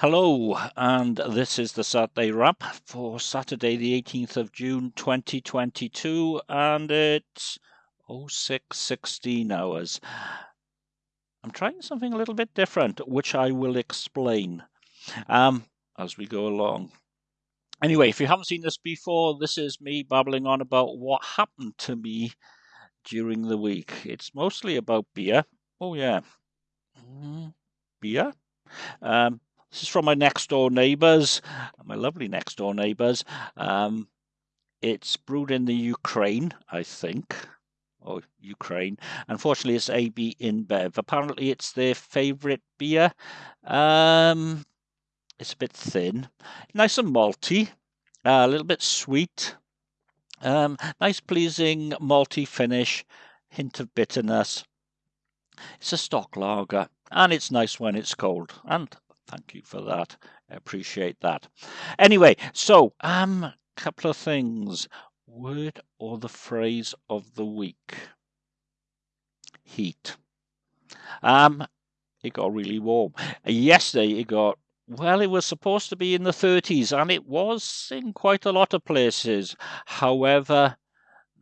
Hello, and this is the Saturday wrap for Saturday, the 18th of June 2022, and it's 0616 hours. I'm trying something a little bit different, which I will explain um, as we go along. Anyway, if you haven't seen this before, this is me babbling on about what happened to me during the week. It's mostly about beer. Oh, yeah. Mm, beer? Um, this is from my next door neighbours, my lovely next door neighbours. Um, it's brewed in the Ukraine, I think. Or Ukraine. Unfortunately, it's AB InBev. Apparently, it's their favourite beer. Um, it's a bit thin, nice and malty, uh, a little bit sweet. Um, nice, pleasing malty finish, hint of bitterness. It's a stock lager, and it's nice when it's cold. And thank you for that. I appreciate that. Anyway, so um, couple of things. Word or the phrase of the week? Heat. Um, it got really warm. Yesterday it got well, it was supposed to be in the 30s, and it was in quite a lot of places. However,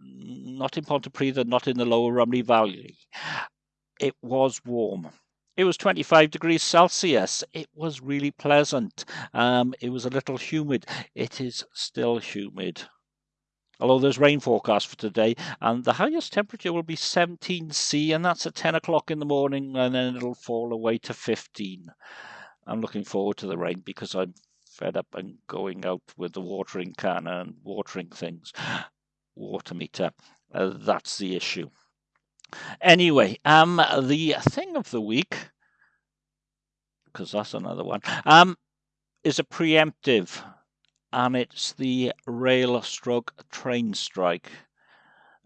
not in Pontypridd, not in the lower Rhymney Valley. It was warm. It was 25 degrees Celsius. It was really pleasant. Um, it was a little humid. It is still humid. Although there's rain forecast for today, and the highest temperature will be 17 C, and that's at 10 o'clock in the morning, and then it'll fall away to 15. I'm looking forward to the rain because I'm fed up and going out with the watering can and watering things. Water meter. Uh, that's the issue. Anyway, um, the thing of the week, because that's another one, um, is a preemptive, and it's the rail stroke train strike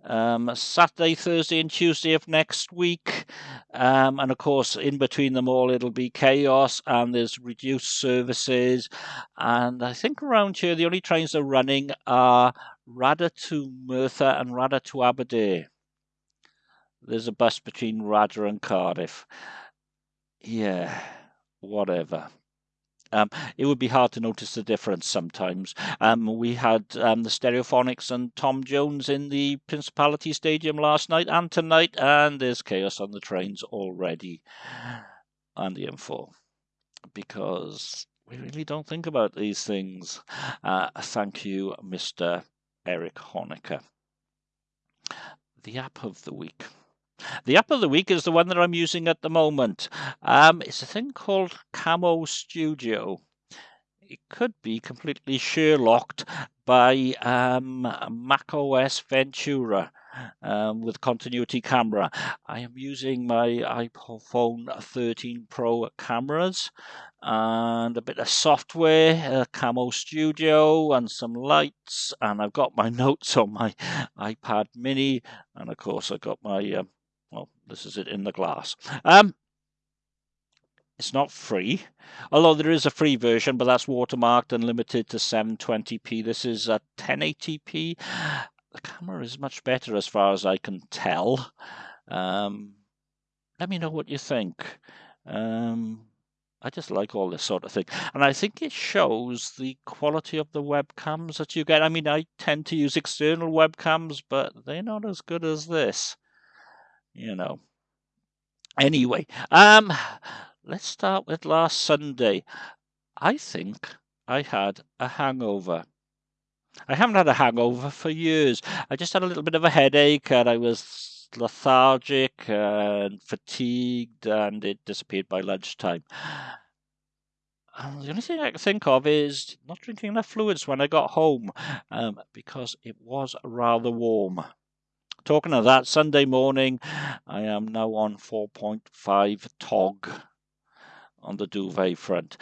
um, Saturday, Thursday, and Tuesday of next week. Um, and of course, in between them all, it'll be chaos and there's reduced services. And I think around here, the only trains that are running are Radyr to Merthyr and Radyr to Aberdare. There's a bus between Radyr and Cardiff. Yeah, whatever. Um, it would be hard to notice the difference sometimes. Um, we had um, the Stereophonics and Tom Jones in the Principality Stadium last night and tonight, and there's chaos on the trains already and the M4 because we really don't think about these things. Uh, thank you, Mr. Eric Honecker. The app of the week. The app of the week is the one that I'm using at the moment. Um, it's a thing called Camo Studio. It could be completely Sherlocked by um, Mac OS Ventura um, with continuity camera. I am using my iPhone 13 Pro cameras and a bit of software, Camo Studio, and some lights. And I've got my notes on my iPad Mini, and of course I've got my um, well, this is it in the glass. Um, it's not free, although there is a free version, but that's watermarked and limited to 720p. This is a 1080p. The camera is much better as far as I can tell. Um, let me know what you think. Um, I just like all this sort of thing. And I think it shows the quality of the webcams that you get. I mean, I tend to use external webcams, but they're not as good as this you know. Anyway, um, let's start with last Sunday. I think I had a hangover. I haven't had a hangover for years. I just had a little bit of a headache and I was lethargic and fatigued and it disappeared by lunchtime. And the only thing I can think of is not drinking enough fluids when I got home um, because it was rather warm. Talking of that, Sunday morning, I am now on 4.5 TOG on the duvet front.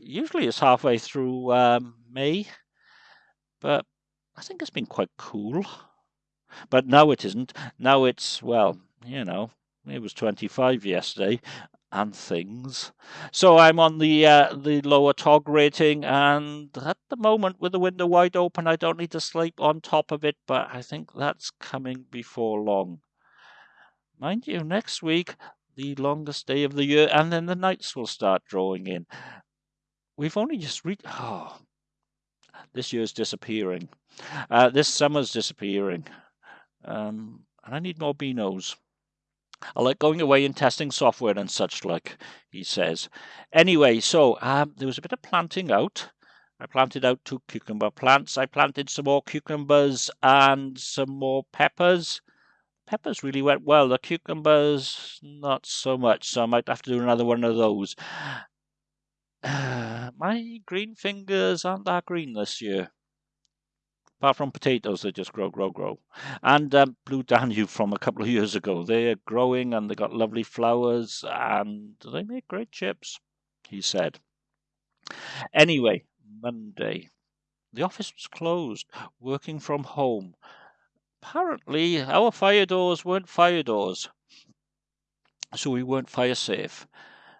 Usually it's halfway through um, May, but I think it's been quite cool. But now it isn't. Now it's, well, you know, it was 25 yesterday, and things. So I'm on the uh, the lower TOG rating, and at the moment, with the window wide open, I don't need to sleep on top of it, but I think that's coming before long. Mind you, next week, the longest day of the year, and then the nights will start drawing in. we've only just reached. Oh, this year's disappearing. Uh, this summer's disappearing. Um, and I need more Beanos. I like going away and testing software and such like, he says. Anyway, so um, there was a bit of planting out. I planted out two cucumber plants. I planted some more cucumbers and some more peppers. Peppers really went well. The cucumbers, not so much. So I might have to do another one of those. Uh, my green fingers aren't that green this year apart from potatoes, they just grow, grow, grow. And um, Blue Danube from a couple of years ago, they're growing and they got lovely flowers and they make great chips, he said. Anyway, Monday, the office was closed, working from home. Apparently, our fire doors weren't fire doors, so we weren't fire safe.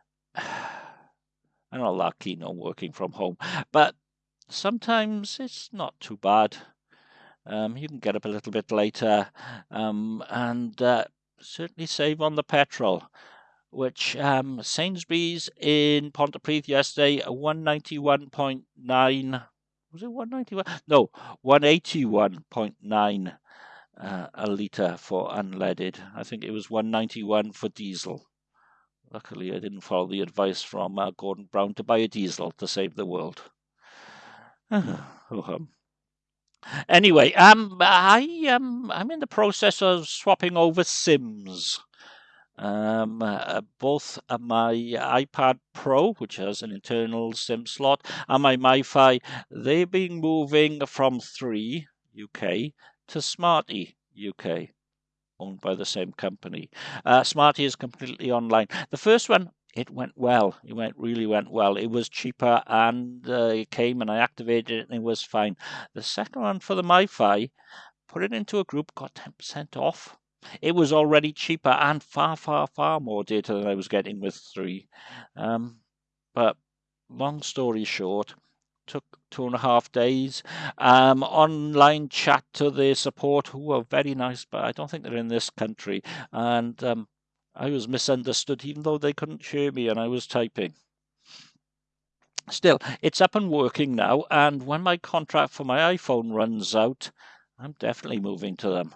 I'm not keen on working from home, but sometimes it's not too bad. Um, you can get up a little bit later um, and uh, certainly save on the petrol. Which um, Sainsbury's in Pontypridd yesterday, 191.9. Was it 191? No, 181.9 uh, a litre for unleaded. I think it was 191 for diesel. Luckily, I didn't follow the advice from uh, Gordon Brown to buy a diesel to save the world. oh, um, Anyway, um, I um, I'm in the process of swapping over SIMs. Um, uh, both my iPad Pro, which has an internal SIM slot, and my MiFi, they've been moving from three UK to Smarty UK owned by the same company. Uh, Smarty is completely online. The first one it went well. It went really went well. It was cheaper and uh, it came and I activated it and it was fine. The second one for the MiFi, put it into a group, got 10% off. It was already cheaper and far, far, far more data than I was getting with three. Um, but long story short, took two and a half days. Um, online chat to the support, who were very nice, but I don't think they're in this country. And um, I was misunderstood, even though they couldn't hear me and I was typing. Still, it's up and working now, and when my contract for my iPhone runs out, I'm definitely moving to them.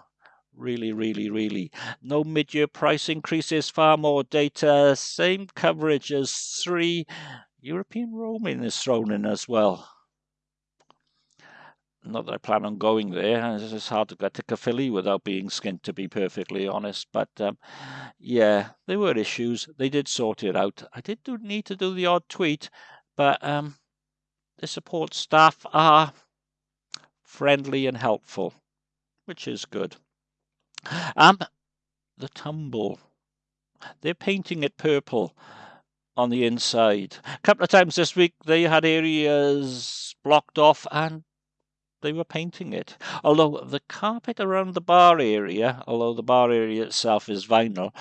Really, really, really. No mid year price increases, far more data, same coverage as three. European roaming is thrown in as well. Not that I plan on going there. It's hard to get to Caerphilly without being skint, to be perfectly honest. But um, yeah, there were issues. They did sort it out. I did do, need to do the odd tweet, but um, the support staff are friendly and helpful, which is good. Um, the tumble. They're painting it purple on the inside. A couple of times this week they had areas blocked off and they were painting it. Although the carpet around the bar area, although the bar area itself is vinyl,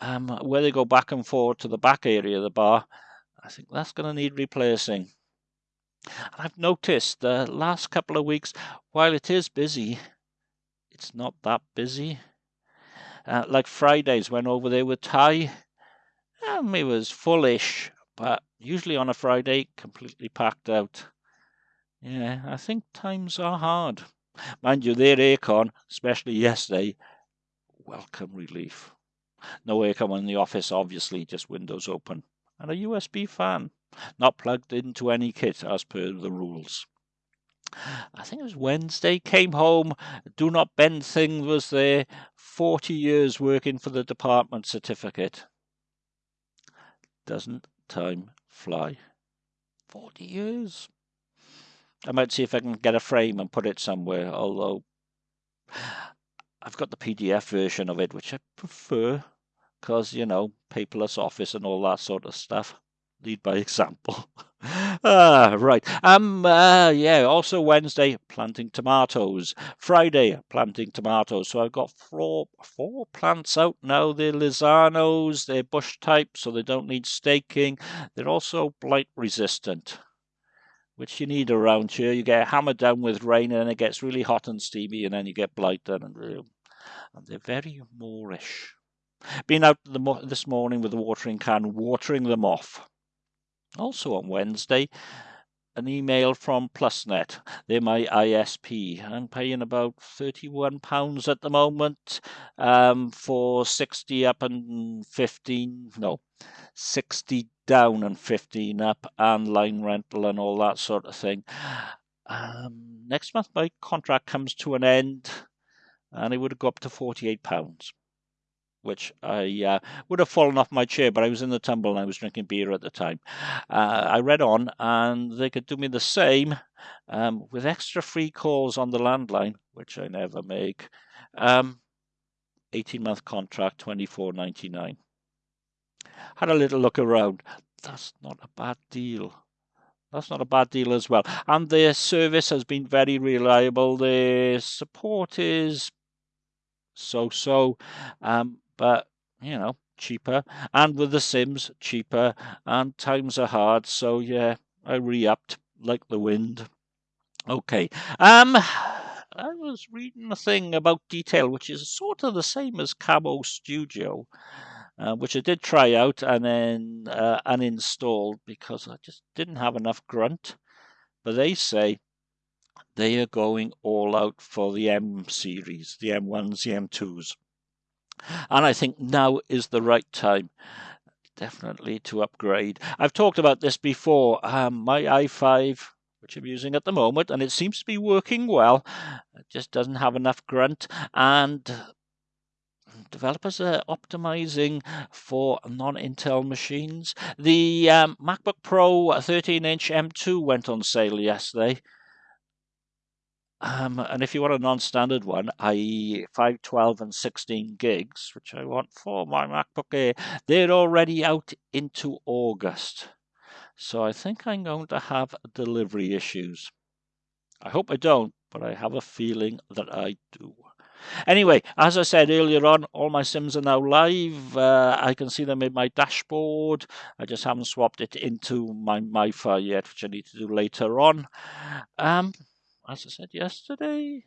um, where they go back and forward to the back area of the bar, I think that's going to need replacing. And I've noticed the last couple of weeks, while it is busy, it's not that busy. Uh, like Fridays, went over there with Ty. Um, it was fullish, but usually on a Friday, completely packed out. Yeah, I think times are hard. Mind you, their aircon, especially yesterday, welcome relief. No aircon in the office, obviously, just windows open. And a USB fan, not plugged into any kit as per the rules. I think it was Wednesday, came home, do not bend thing was there, 40 years working for the department certificate. Doesn't time fly? 40 years. I might see if I can get a frame and put it somewhere, although I've got the PDF version of it, which I prefer because, you know, paperless office and all that sort of stuff. Lead by example. ah, right. Um, uh, yeah, also Wednesday, planting tomatoes. Friday, planting tomatoes. So I've got four, four plants out now. They're Lizzanos, they're bush type, so they don't need staking. They're also blight resistant which you need around here. You get hammered down with rain and then it gets really hot and steamy and then you get blight done. And, and they're very moorish. Been out this morning with the watering can, watering them off. also on Wednesday, an email from PlusNet. They're my ISP. I'm paying about £31 at the moment um, for 60 up and 15, no, 60 down and 15 up, and line rental and all that sort of thing. Um, next month, my contract comes to an end, and it would have go up to £48 which I uh, would have fallen off my chair, but I was in the tumble and I was drinking beer at the time. Uh, I read on, and they could do me the same um, with extra free calls on the landline, which I never make. Um, 18 month contract, 24.99. Had a little look around. That's not a bad deal. That's not a bad deal as well. And their service has been very reliable. Their support is so so. Um, but you know, cheaper. And with the Sims, cheaper. And times are hard, so yeah, I re-upped like the wind. Okay. Um, I was reading a thing about detail, which is sort of the same as Camo Studio, uh, which I did try out and then uh, uninstalled because I just didn't have enough grunt. But they say they are going all out for the M series, the M1s, the M2s. And I think now is the right time definitely to upgrade. I've talked about this before. Um, my i5, which I'm using at the moment, and it seems to be working well, it just doesn't have enough grunt. And developers are optimizing for non-Intel machines. The um, MacBook Pro 13-inch M2 went on sale yesterday. Um, and if you want a non-standard one, i.e. 512 and 16 gigs, which I want for my MacBook Air, they're already out into August. So I think I'm going to have delivery issues. I hope I don't, but I have a feeling that I do. Anyway, as I said earlier on, all my Sims are now live. Uh, I can see them in my dashboard. I just haven't swapped it into my MiFi yet, which I need to do later on. Um, as I said yesterday,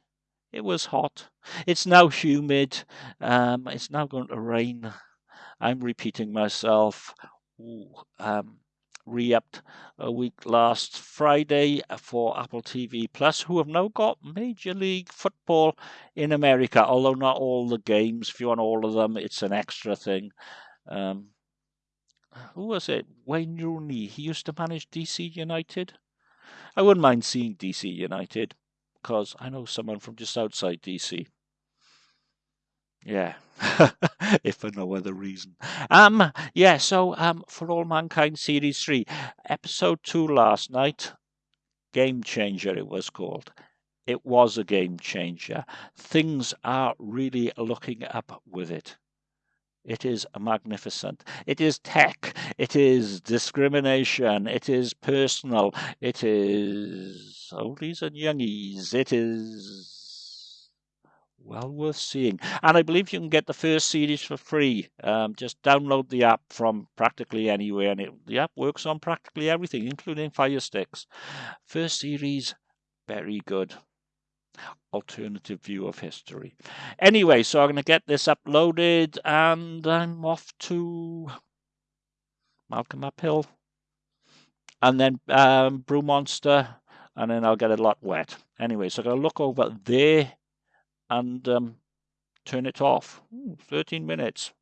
it was hot. It's now humid. Um, it's now going to rain. I'm repeating myself. Ooh, um, re-upped a week last Friday for Apple TV Plus, who have now got Major League Football in America, although not all the games. If you want all of them, it's an extra thing. Um, who was it? Wayne Rooney. He used to manage DC United. I wouldn't mind seeing DC United because I know someone from just outside DC. Yeah, if for no other reason. Um, yeah. So, um, for all mankind, series three, episode two last night, game changer. It was called. It was a game changer. Things are really looking up with it. It is magnificent. It is tech. It is discrimination. It is personal. It is oldies and youngies. It is well worth seeing. And I believe you can get the first series for free. Um, just download the app from practically anywhere, and it, the app works on practically everything, including Fire Sticks. First series, very good alternative view of history. Anyway, so I'm going to get this uploaded and I'm off to Malcolm Uphill and then um, Brew Monster and then I'll get a lot wet. Anyway, so I'm going to look over there and um, turn it off. Ooh, 13 minutes.